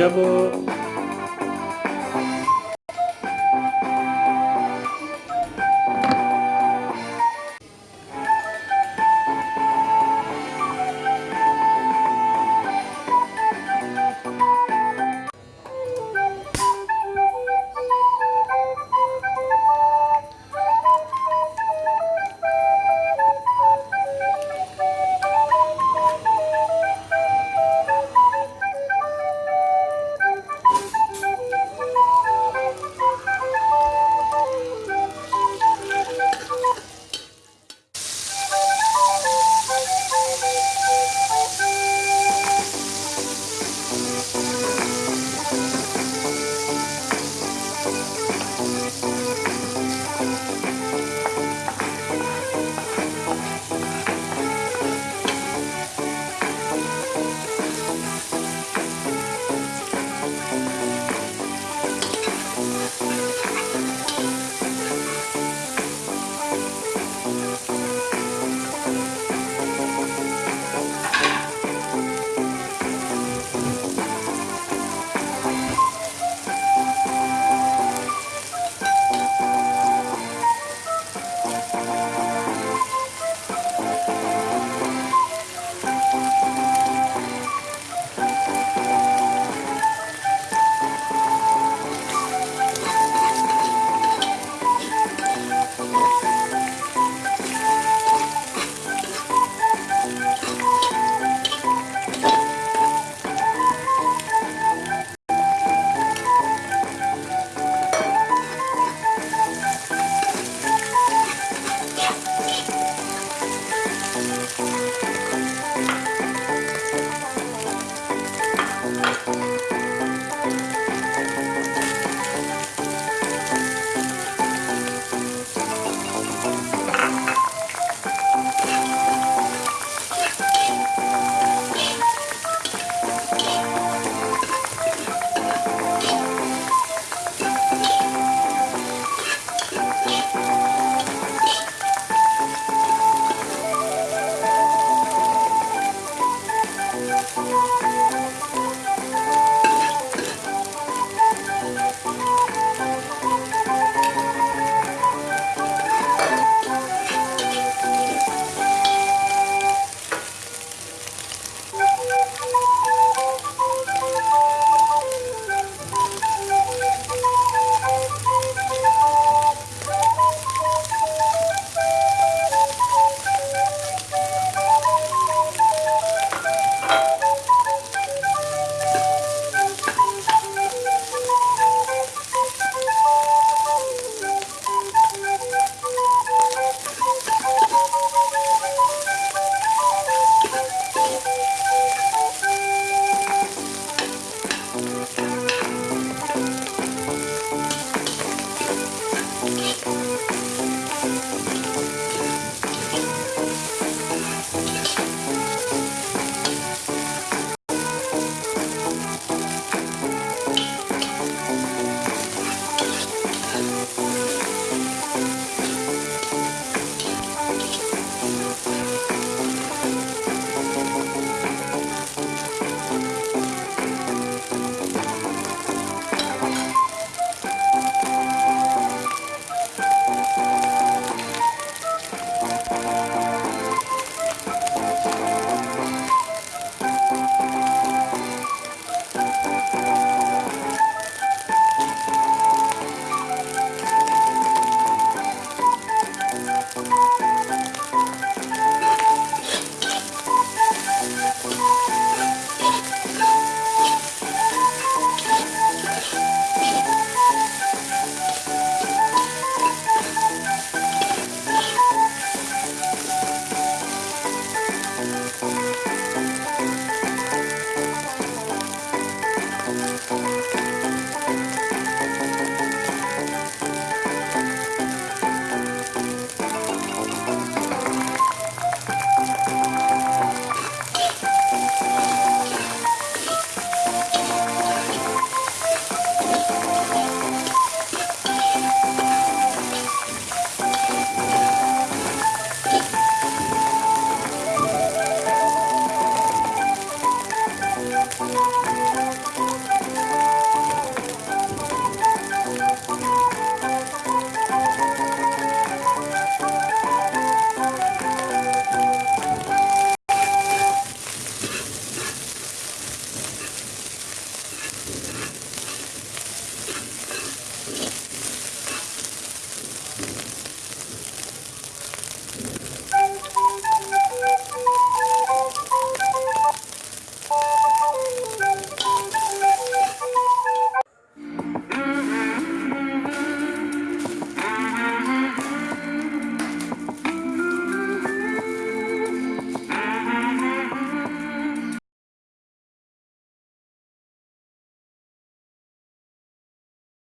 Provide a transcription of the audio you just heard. Singapore.